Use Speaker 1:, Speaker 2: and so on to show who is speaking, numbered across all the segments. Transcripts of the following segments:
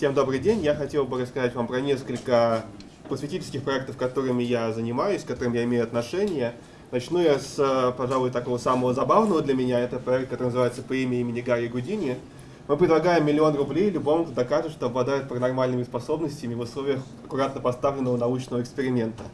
Speaker 1: Всем добрый день. Я хотел бы рассказать вам про несколько просветительских проектов, которыми я занимаюсь, к которым я имею отношение. Начну я с, пожалуй, такого самого забавного для меня. Это проект, который называется «По имени имени Гарри Гудини». Мы предлагаем миллион рублей любому, кто докажет, что обладает паранормальными способностями в условиях аккуратно поставленного научного эксперимента.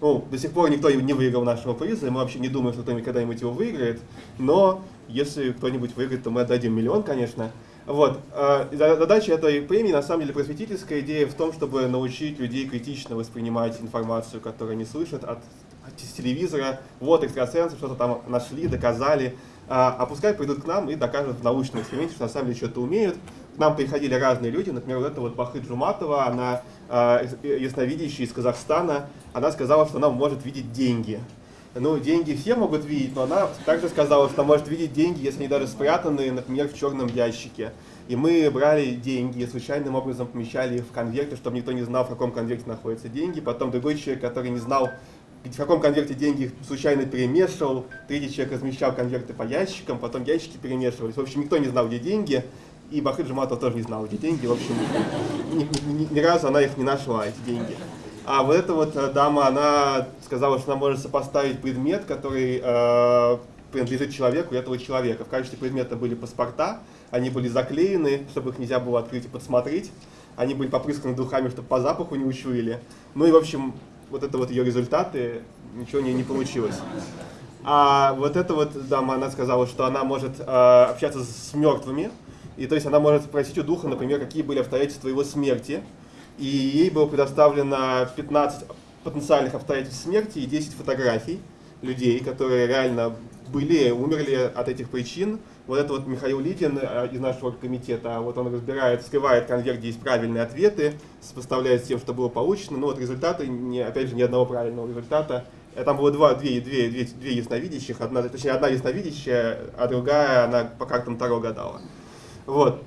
Speaker 1: Ну, до сих пор никто не выиграл нашего приза, и мы вообще не думаем, что кто-нибудь когда-нибудь его выиграет. Но если кто-нибудь выиграет, то мы отдадим миллион, конечно. Вот. А, задача этой премии, на самом деле, просветительская идея в том, чтобы научить людей критично воспринимать информацию, которую они слышат от, от телевизора. Вот экстрасенсы что-то там нашли, доказали. А, а пускай придут к нам и докажут в научном эксперименте, что на самом деле что-то умеют. К нам приходили разные люди, например, вот эта вот Бахы Джуматова, она а, ясновидящая из Казахстана, она сказала, что она может видеть деньги ну, деньги все могут видеть, но она также сказала, что может видеть деньги, если они даже спрятаны, например, в черном ящике. И мы брали деньги и случайным образом помещали их в конверты, чтобы никто не знал, в каком конверте находятся деньги. Потом другой человек, который не знал, в каком конверте деньги случайно перемешивал. Третий человек размещал конверты по ящикам, потом ящики перемешивались. В общем, никто не знал, где деньги. И Бахыт Жуматов тоже не знал, где деньги. В общем, ни, ни, ни разу она их не нашла, эти деньги. А вот эта вот э, дама, она сказала, что она может сопоставить предмет, который э, принадлежит человеку и этого человека. В качестве предмета были паспорта, они были заклеены, чтобы их нельзя было открыть и подсмотреть. Они были попрысканы духами, чтобы по запаху не учуяли. Ну и, в общем, вот это вот ее результаты, ничего не, не получилось. А вот эта вот дама, она сказала, что она может э, общаться с мертвыми, и то есть она может спросить у духа, например, какие были обстоятельства его смерти, и ей было предоставлено 15 потенциальных обстоятельств смерти и 10 фотографий людей, которые реально были, умерли от этих причин. Вот это вот Михаил Лидин э, из нашего комитета, вот он разбирает, скрывает конверт, где есть правильные ответы, сопоставляет с тем, что было получено. Ну вот результаты, не, опять же, ни одного правильного результата. Э, там было два, две, две, две, две ясновидящих, одна, точнее одна ясновидящая, а другая, она по картам Таро гадала. Вот.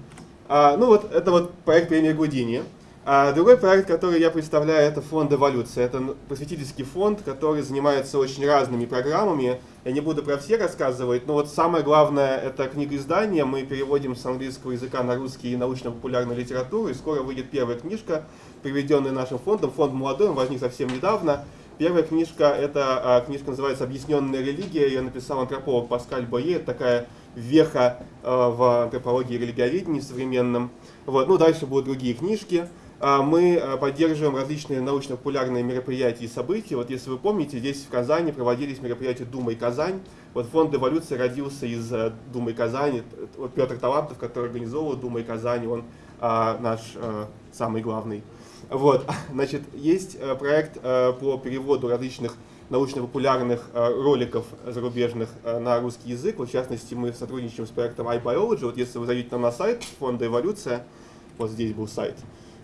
Speaker 1: А, ну вот, это вот проект премии Гудини. А другой проект, который я представляю, это фонд «Эволюция». Это просветительский фонд, который занимается очень разными программами. Я не буду про все рассказывать, но вот самое главное – это книга издания. Мы переводим с английского языка на русский и научно-популярную литературу. И скоро выйдет первая книжка, приведенная нашим фондом. Фонд молодой, он возник совсем недавно. Первая книжка, это а, книжка называется «Объясненная религия». Ее написал антрополог Паскаль Бойе. Это такая веха а, в антропологии и религиоведении современном. Вот. Ну, дальше будут другие книжки. А, мы а, поддерживаем различные научно-популярные мероприятия и события. Вот если вы помните, здесь в Казани проводились мероприятия Думай Казань. Вот фонд эволюции родился из э, Думы Казани. Вот Петр Талантов, который организовывал Думай Казани, он а, наш а, самый главный. Вот, значит, есть э, проект а, по переводу различных научно-популярных роликов зарубежных на русский язык. Вот, в частности, мы сотрудничаем с проектом iBiology. Вот если вы зайдете на сайт фонда «Эволюция», вот здесь был сайт,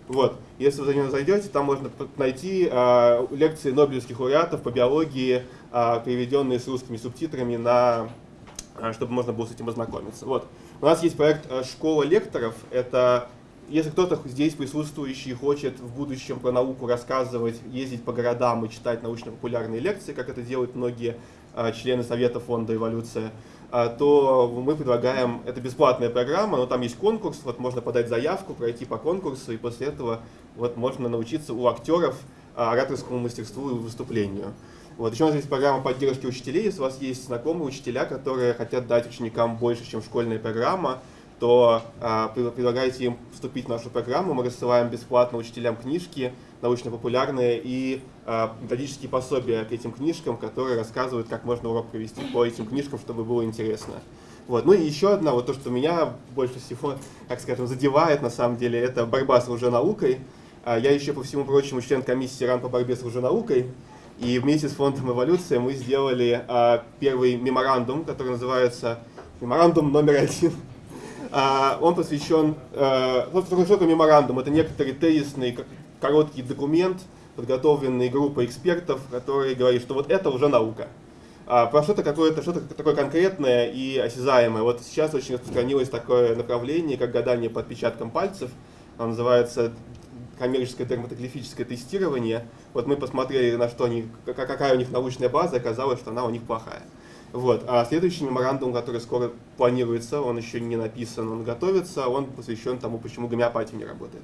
Speaker 1: вот. Если вы за него зайдете, там можно найти э, лекции нобелевских лауреатов по биологии, э, переведенные с русскими субтитрами, на, э, чтобы можно было с этим ознакомиться. Вот. У нас есть проект э, «Школа лекторов». Это если кто-то здесь присутствующий хочет в будущем про науку рассказывать, ездить по городам и читать научно-популярные лекции, как это делают многие члены Совета фонда «Эволюция», а, то мы предлагаем, это бесплатная программа, но там есть конкурс, вот можно подать заявку, пройти по конкурсу, и после этого вот можно научиться у актеров а, ораторскому мастерству и выступлению. Вот. Еще у нас есть программа поддержки учителей, если у вас есть знакомые учителя, которые хотят дать ученикам больше, чем школьная программа, то а, предлагайте им вступить в нашу программу. Мы рассылаем бесплатно учителям книжки научно-популярные и методические пособия к этим книжкам, которые рассказывают, как можно урок провести по этим книжкам, чтобы было интересно. Вот. Ну и еще одна, вот то, что меня больше всего, так скажем, задевает на самом деле, это борьба с лженаукой. А, я еще, по всему прочему, член комиссии РАН по борьбе с лженаукой. И вместе с фондом «Эволюция» мы сделали а, первый меморандум, который называется «Меморандум номер один а, он посвящен, э, ну, что такое меморандум? Это некоторый тезисный короткий документ, подготовленный группой экспертов, который говорит, что вот это уже наука. А про что-то какое-то, что-то такое конкретное и осязаемое. Вот сейчас очень распространилось такое направление, как гадание по отпечаткам пальцев. Оно называется коммерческое дерматоглифическое тестирование. Вот мы посмотрели, на что они, какая у них научная база, оказалось, что она у них плохая. Вот. А следующий меморандум, который скоро планируется, он еще не написан, он готовится, он посвящен тому, почему гомеопатия не работает.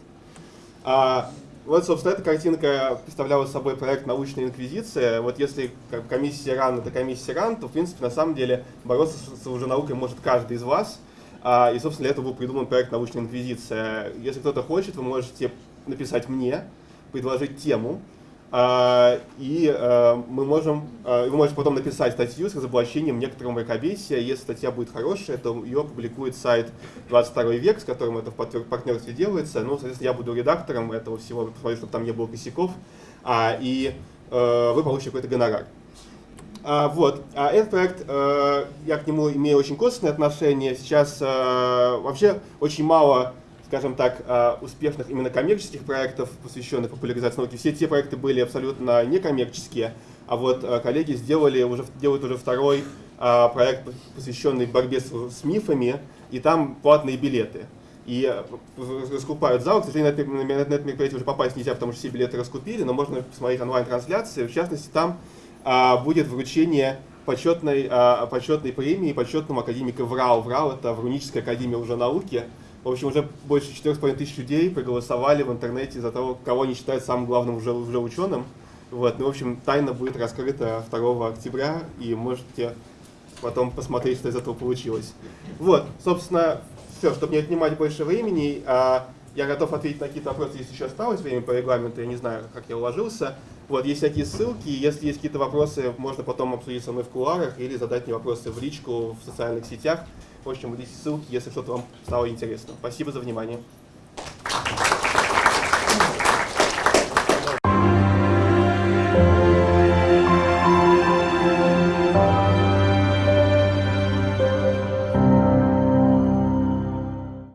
Speaker 1: А, вот, собственно, эта картинка представляла собой проект «Научная инквизиция». Вот если комиссия РАН — это комиссия РАН, то, в принципе, на самом деле бороться с уже наукой может каждый из вас. А, и, собственно, для этого был придуман проект «Научная инквизиция». Если кто-то хочет, вы можете написать мне, предложить тему, и а, мы можем, а, вы можете потом написать статью с разоблачением некоторого мракобесия. Если статья будет хорошая, то ее опубликует сайт 22 век, с которым это в партнерстве делается. Ну, соответственно, я буду редактором этого всего, посмотрю, чтобы там не было косяков, и вы получите какой-то гонорар. А, вот. А этот проект, э, я к нему имею очень косвенное отношение. Сейчас э, вообще очень мало скажем так, а, успешных именно коммерческих проектов, посвященных популяризации науки. Все те проекты были абсолютно некоммерческие, а вот а, коллеги сделали уже, делают уже второй а, проект, посвященный борьбе с, с мифами, и там платные билеты. И раскупают зал. К сожалению, на это, на это мероприятие уже попасть нельзя, потому что все билеты раскупили, но можно посмотреть онлайн-трансляции. В частности, там а, будет вручение почетной, а, почетной премии почетному академику ВРАУ. ВРАУ — это Вруническая академия уже науки. В общем, уже больше 4,5 тысяч людей проголосовали в интернете за того, кого они считают самым главным уже, уже ученым. Вот, ну, в общем, тайна будет раскрыта 2 октября, и можете потом посмотреть, что из этого получилось. Вот, собственно, все, чтобы не отнимать больше времени, а я готов ответить на какие-то вопросы, если еще осталось время по регламенту, я не знаю, как я уложился. Вот, есть всякие ссылки, если есть какие-то вопросы, можно потом обсудить со мной в кулуарах или задать мне вопросы в личку в социальных сетях. В общем, здесь ссылки, если что-то вам стало интересно. Спасибо за внимание.